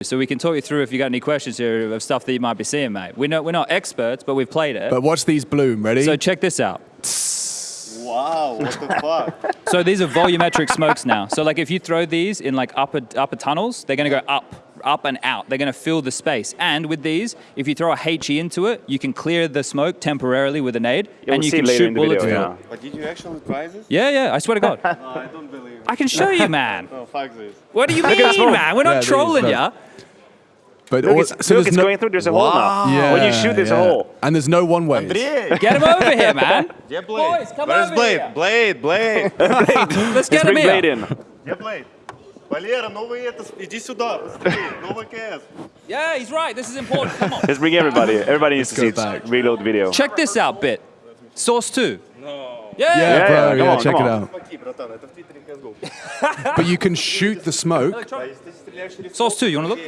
So we can talk you through if you got any questions here of stuff that you might be seeing, mate. We're not, we're not experts, but we've played it. But watch these bloom. Ready? so check this out. Wow, what the fuck? So these are volumetric smokes now. So like if you throw these in like upper upper tunnels, they're going to go up, up and out. They're going to fill the space. And with these, if you throw a HE into it, you can clear the smoke temporarily with a nade, You'll and you can shoot bullets video, through yeah. it. But did you actually try this? Yeah, yeah. I swear to God, No, I don't believe it. I can show you, man. No, fuck this. What do you at the mean, smoke. man? We're Yeah, not there's trolling the- ya. but Look, all- it's, so look, there's it's no- going through. There's a hole now. Yeah, when you shoot, there's yeah. a hole. And there's no one way. Андрей! Get him over here, man. Где Blade? Boys, come Where's over Blade? here. Blade, Blade! Let's get Let's him bring here. Blade in. Где Blade? Валера, новый это, иди сюда, быстрее, новый КС. Yeah, he's right. This is important. Come on. Let's bring everybody. Everybody needs to go see it. back. Reload video. Check this out, bit. Source two. No. Yeah, yeah, yeah bro. Yeah, yeah on, check it out. but you can shoot the smoke. Source two. You want to look?